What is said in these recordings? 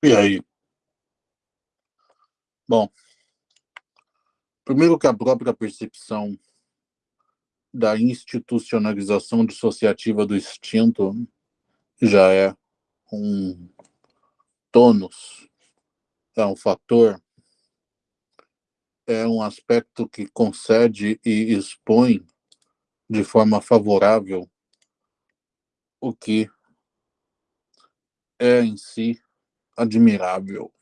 E aí? Bom, primeiro que a própria percepção da institucionalização dissociativa do instinto já é um tônus, é um fator, é um aspecto que concede e expõe de forma favorável o que é em si admirável.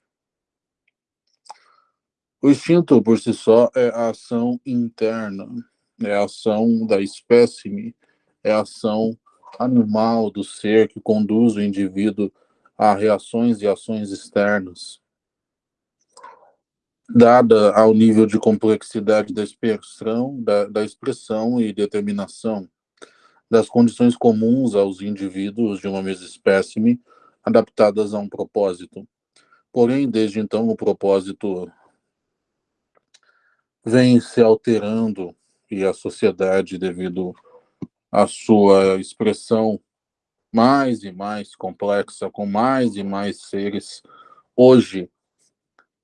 O instinto por si só é a ação interna, é a ação da espécime, é a ação animal do ser que conduz o indivíduo a reações e ações externas. Dada ao nível de complexidade da expressão, da, da expressão e determinação das condições comuns aos indivíduos de uma mesma espécime, adaptadas a um propósito. Porém, desde então, o propósito vem se alterando e a sociedade, devido à sua expressão mais e mais complexa, com mais e mais seres, hoje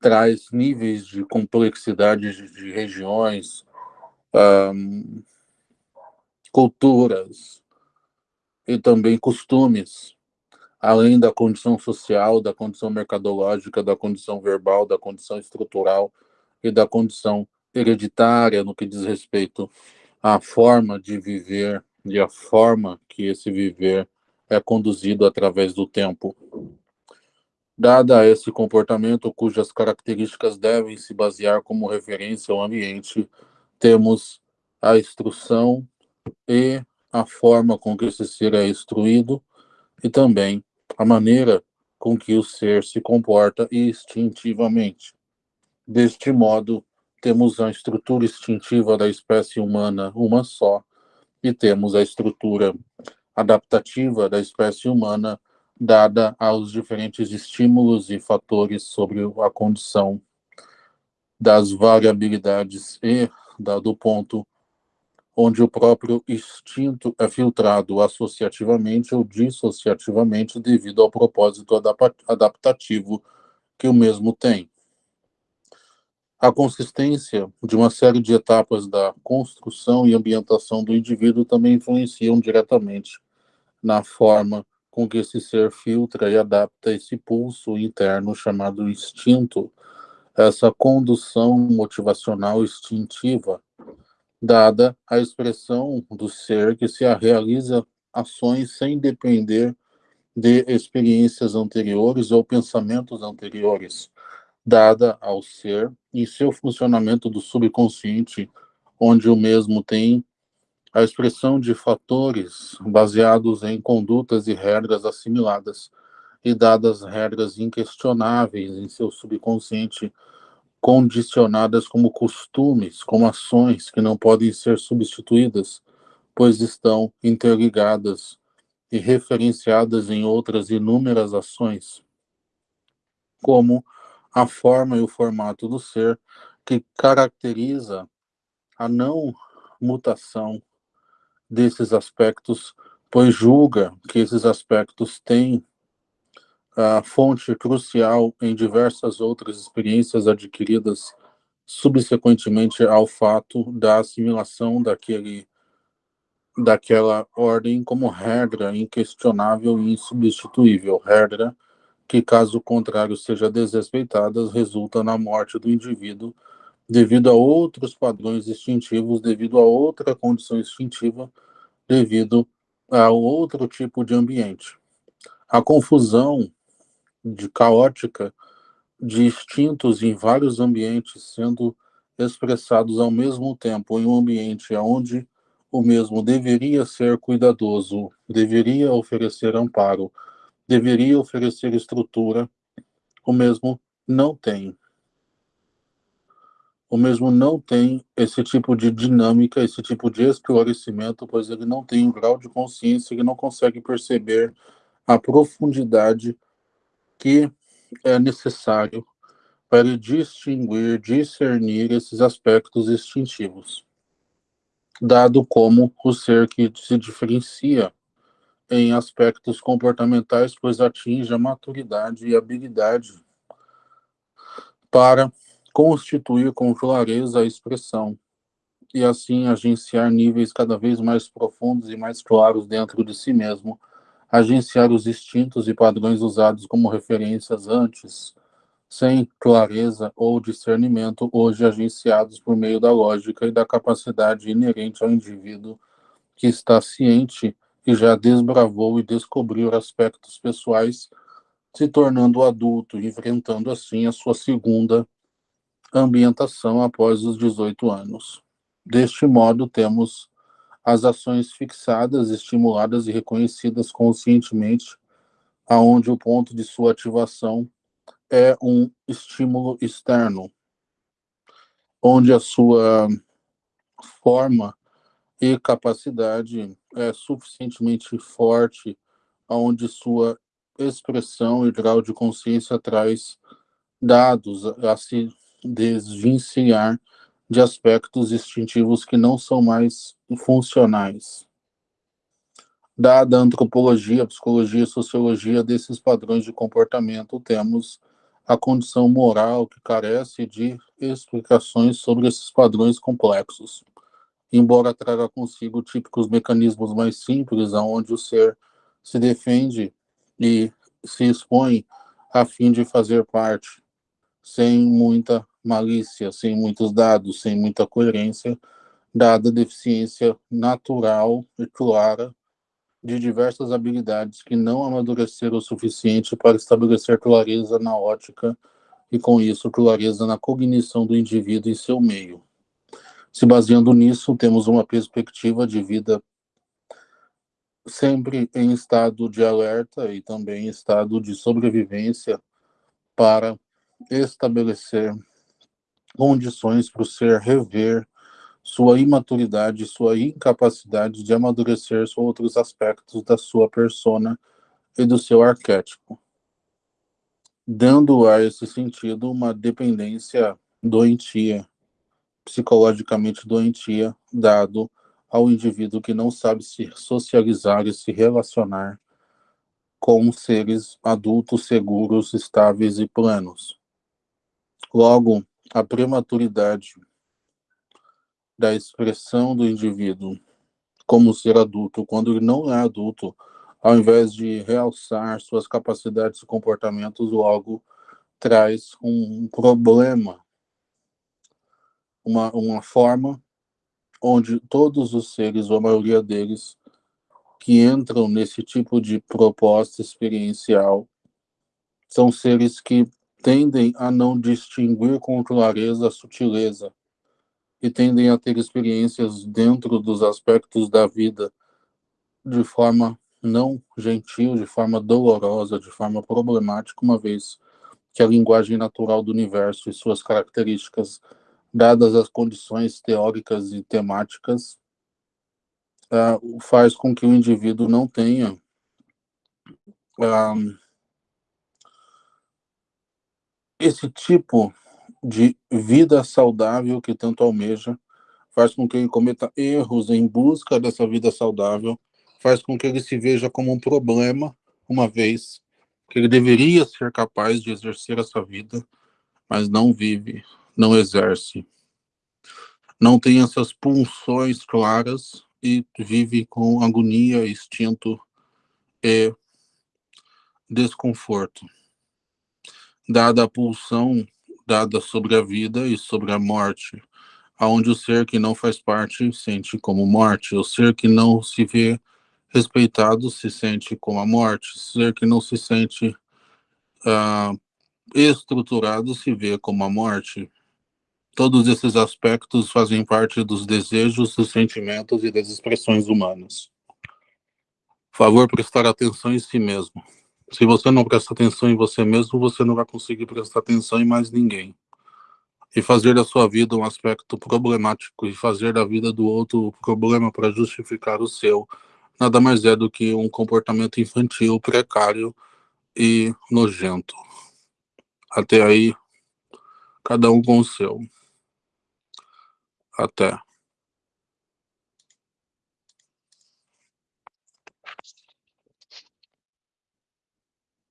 traz níveis de complexidade de regiões, um, culturas e também costumes além da condição social, da condição mercadológica, da condição verbal, da condição estrutural e da condição hereditária no que diz respeito à forma de viver e à forma que esse viver é conduzido através do tempo. Dada esse comportamento, cujas características devem se basear como referência ao ambiente, temos a instrução e a forma com que esse ser é instruído, e também a maneira com que o ser se comporta instintivamente. Deste modo, temos a estrutura instintiva da espécie humana uma só, e temos a estrutura adaptativa da espécie humana dada aos diferentes estímulos e fatores sobre a condição das variabilidades e da, do ponto onde o próprio instinto é filtrado associativamente ou dissociativamente devido ao propósito adaptativo que o mesmo tem. A consistência de uma série de etapas da construção e ambientação do indivíduo também influenciam diretamente na forma com que esse ser filtra e adapta esse pulso interno chamado instinto, essa condução motivacional instintiva dada a expressão do ser que se realiza ações sem depender de experiências anteriores ou pensamentos anteriores, dada ao ser e seu funcionamento do subconsciente, onde o mesmo tem a expressão de fatores baseados em condutas e regras assimiladas, e dadas regras inquestionáveis em seu subconsciente, condicionadas como costumes, como ações que não podem ser substituídas, pois estão interligadas e referenciadas em outras inúmeras ações, como a forma e o formato do ser que caracteriza a não mutação desses aspectos, pois julga que esses aspectos têm a fonte crucial em diversas outras experiências adquiridas subsequentemente ao fato da assimilação daquele daquela ordem como regra inquestionável e insubstituível, regra que, caso contrário seja desrespeitada, resulta na morte do indivíduo devido a outros padrões instintivos, devido a outra condição instintiva, devido a outro tipo de ambiente. A confusão de caótica de instintos em vários ambientes sendo expressados ao mesmo tempo em um ambiente onde o mesmo deveria ser cuidadoso, deveria oferecer amparo, deveria oferecer estrutura, o mesmo não tem. O mesmo não tem esse tipo de dinâmica, esse tipo de esclarecimento, pois ele não tem um grau de consciência, ele não consegue perceber a profundidade que é necessário para distinguir, discernir esses aspectos instintivos, dado como o ser que se diferencia em aspectos comportamentais, pois atinge a maturidade e habilidade para constituir com clareza a expressão e assim agenciar níveis cada vez mais profundos e mais claros dentro de si mesmo, agenciar os instintos e padrões usados como referências antes, sem clareza ou discernimento, hoje agenciados por meio da lógica e da capacidade inerente ao indivíduo que está ciente e já desbravou e descobriu aspectos pessoais, se tornando adulto, enfrentando assim a sua segunda ambientação após os 18 anos. Deste modo, temos as ações fixadas, estimuladas e reconhecidas conscientemente, aonde o ponto de sua ativação é um estímulo externo, onde a sua forma e capacidade é suficientemente forte, aonde sua expressão e grau de consciência traz dados a se desvencilhar de aspectos instintivos que não são mais funcionais. Dada a antropologia, psicologia e sociologia desses padrões de comportamento, temos a condição moral que carece de explicações sobre esses padrões complexos, embora traga consigo típicos mecanismos mais simples, aonde o ser se defende e se expõe a fim de fazer parte, sem muita malícia, sem muitos dados, sem muita coerência, dada a deficiência natural e clara de diversas habilidades que não amadureceram o suficiente para estabelecer clareza na ótica e, com isso, clareza na cognição do indivíduo em seu meio. Se baseando nisso, temos uma perspectiva de vida sempre em estado de alerta e também em estado de sobrevivência para estabelecer condições para o ser rever sua imaturidade, sua incapacidade de amadurecer outros aspectos da sua persona e do seu arquétipo, dando a esse sentido uma dependência doentia, psicologicamente doentia, dado ao indivíduo que não sabe se socializar e se relacionar com seres adultos seguros, estáveis e plenos. Logo, a prematuridade da expressão do indivíduo como ser adulto, quando ele não é adulto, ao invés de realçar suas capacidades e comportamentos, logo traz um problema, uma, uma forma onde todos os seres, ou a maioria deles, que entram nesse tipo de proposta experiencial, são seres que tendem a não distinguir com clareza a sutileza e tendem a ter experiências dentro dos aspectos da vida de forma não gentil, de forma dolorosa, de forma problemática, uma vez que a linguagem natural do universo e suas características, dadas as condições teóricas e temáticas, uh, faz com que o indivíduo não tenha uh, esse tipo de vida saudável que tanto almeja faz com que ele cometa erros em busca dessa vida saudável, faz com que ele se veja como um problema, uma vez que ele deveria ser capaz de exercer essa vida, mas não vive, não exerce, não tem essas pulsões claras e vive com agonia, instinto e desconforto dada a pulsão dada sobre a vida e sobre a morte, aonde o ser que não faz parte sente como morte, o ser que não se vê respeitado se sente como a morte, o ser que não se sente uh, estruturado se vê como a morte. Todos esses aspectos fazem parte dos desejos, dos sentimentos e das expressões humanas. Favor prestar atenção em si mesmo. Se você não presta atenção em você mesmo, você não vai conseguir prestar atenção em mais ninguém. E fazer da sua vida um aspecto problemático e fazer da vida do outro problema para justificar o seu, nada mais é do que um comportamento infantil, precário e nojento. Até aí, cada um com o seu. Até.